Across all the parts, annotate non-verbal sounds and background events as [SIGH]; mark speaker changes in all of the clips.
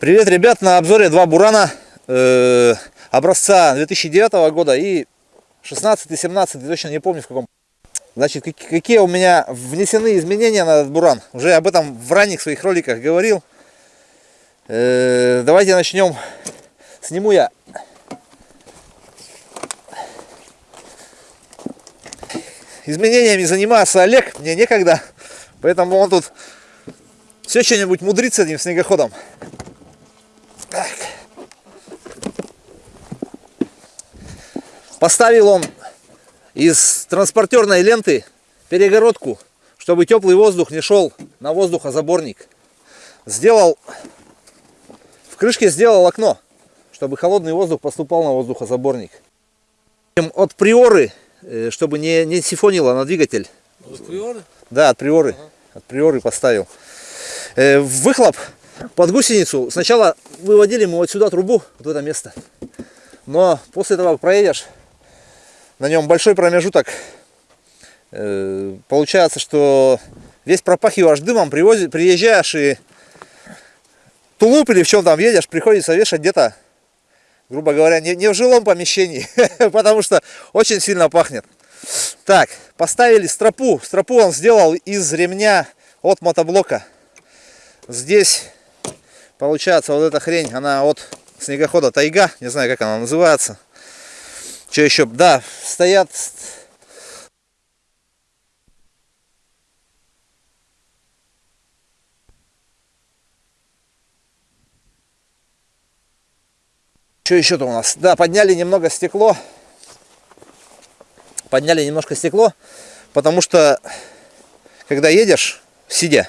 Speaker 1: Привет, ребят! На обзоре два бурана э, образца 2009 года и 16-17, точно не помню в каком. Значит, какие у меня внесены изменения на этот буран. Уже об этом в ранних своих роликах говорил. Э, давайте начнем. Сниму я изменениями занимается Олег, мне некогда, поэтому он тут все что-нибудь мудрит с этим снегоходом. Поставил он из транспортерной ленты перегородку, чтобы теплый воздух не шел на воздухозаборник. Сделал, в крышке сделал окно, чтобы холодный воздух поступал на воздухозаборник. От приоры, э, чтобы не, не сифонило на двигатель. От приоры? Да, от приоры. Ага. От приоры поставил. Э, выхлоп под гусеницу сначала выводили мы вот сюда трубу, вот в это место. Но после того, как проедешь, на нем большой промежуток, э, получается, что весь пропахиваешь дымом, привозишь, приезжаешь и тулуп или в чем там едешь, приходится вешать где-то, грубо говоря, не, не в жилом помещении, [LAUGHS] потому что очень сильно пахнет. Так, поставили стропу. Стропу он сделал из ремня от мотоблока. Здесь Получается, вот эта хрень, она от снегохода Тайга, не знаю, как она называется. Что еще? Да, стоят... Что еще-то у нас? Да, подняли немного стекло. Подняли немножко стекло, потому что, когда едешь, сидя,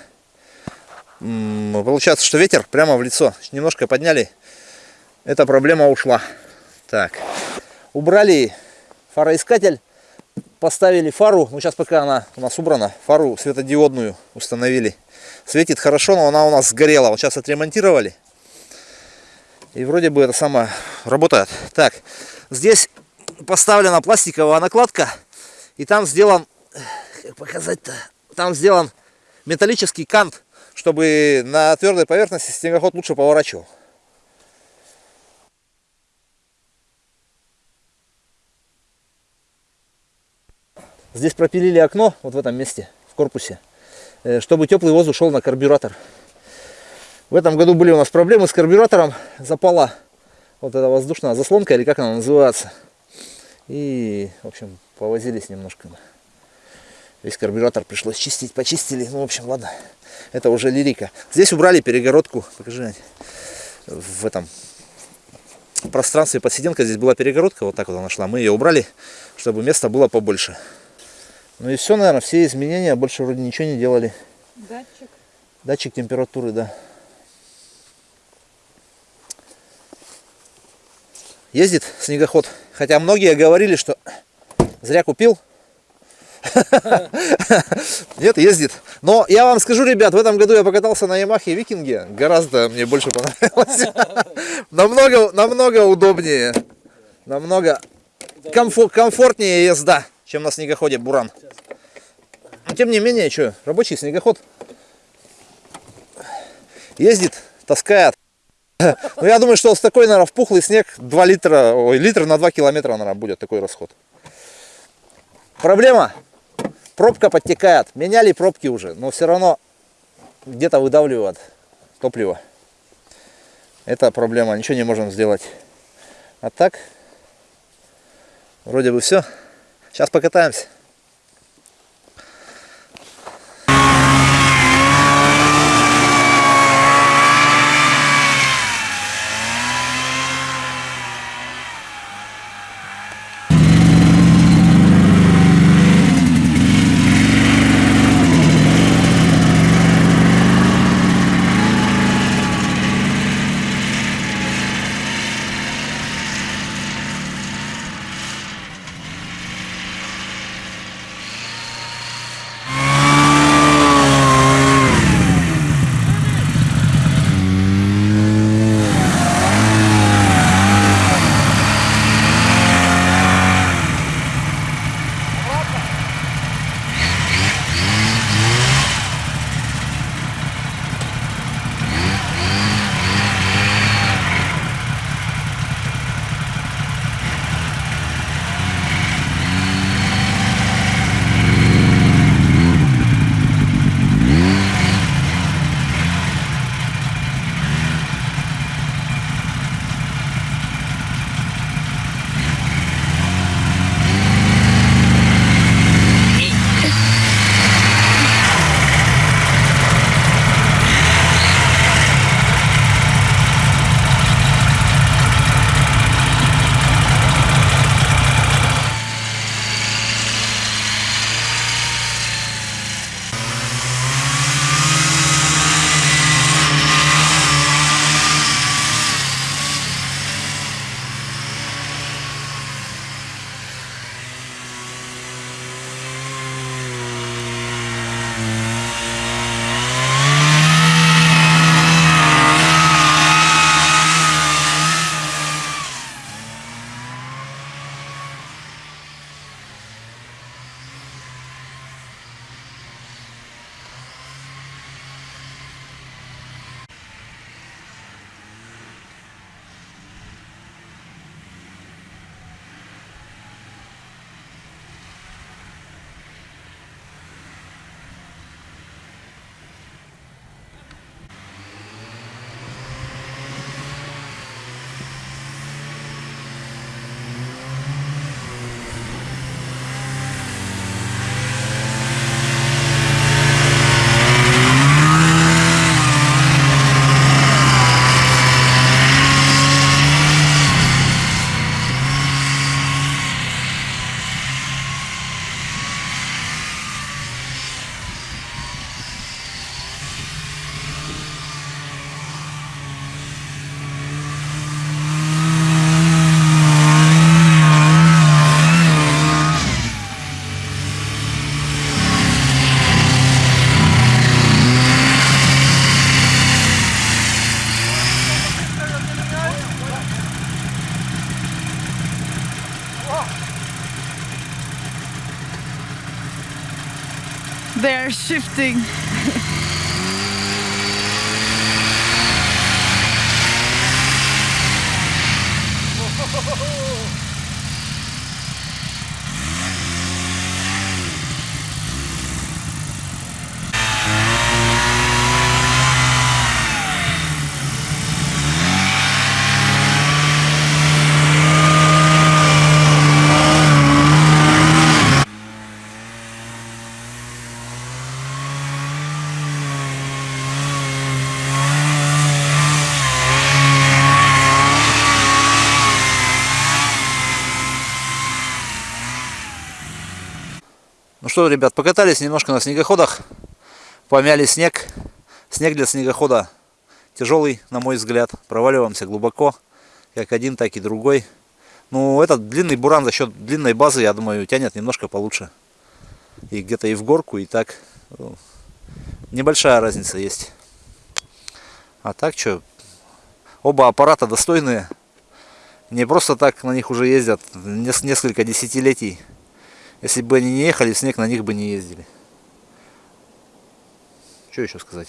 Speaker 1: получается, что ветер прямо в лицо. Немножко подняли, эта проблема ушла. Так, убрали фароискатель, поставили фару, ну сейчас пока она у нас убрана, фару светодиодную установили. Светит хорошо, но она у нас сгорела, вот сейчас отремонтировали. И вроде бы это самое работает. Так, здесь поставлена пластиковая накладка, и там сделан, как показать-то, там сделан металлический кант чтобы на твердой поверхности снегоход лучше поворачивал. Здесь пропилили окно, вот в этом месте, в корпусе, э, чтобы теплый воздух шел на карбюратор. В этом году были у нас проблемы с карбюратором, запала вот эта воздушная заслонка, или как она называется. И, в общем, повозились немножко. Весь карбюратор пришлось чистить, почистили. Ну, в общем, ладно. Это уже лирика. Здесь убрали перегородку. Покажи, в этом пространстве под сиденкой здесь была перегородка. Вот так вот она шла. Мы ее убрали, чтобы места было побольше. Ну и все, наверное, все изменения. Больше вроде ничего не делали. Датчик. Датчик температуры, да. Ездит снегоход. Хотя многие говорили, что зря купил. [LAUGHS] Нет, ездит. Но я вам скажу, ребят, в этом году я покатался на Ямахе Викинге. Гораздо мне больше понравилось. [LAUGHS] намного, намного удобнее. Намного комфор комфортнее езда, чем на снегоходе Буран. Но тем не менее, что, рабочий снегоход. Ездит, таскает. [LAUGHS] Ну, я думаю, что с такой, наверное, в пухлый снег 2 литра, ой, литр на 2 километра, наверное, будет такой расход. Проблема пробка подтекает. Меняли пробки уже, но все равно где-то выдавливает топливо. Это проблема, ничего не можем сделать. А так, вроде бы все. Сейчас покатаемся.
Speaker 2: They're shifting. [LAUGHS]
Speaker 1: что, ребят, покатались немножко на снегоходах, помяли снег. Снег для снегохода тяжелый, на мой взгляд. Проваливаемся глубоко, как один, так и другой. Ну, этот длинный буран за счет длинной базы, я думаю, тянет немножко получше. И где-то и в горку, и так. Ну, небольшая разница есть. А так что, оба аппарата достойные. Не просто так на них уже ездят несколько десятилетий. Если бы они не ехали, снег на них бы не ездили. Что еще сказать?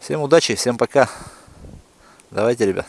Speaker 1: Всем удачи, всем пока. Давайте, ребят.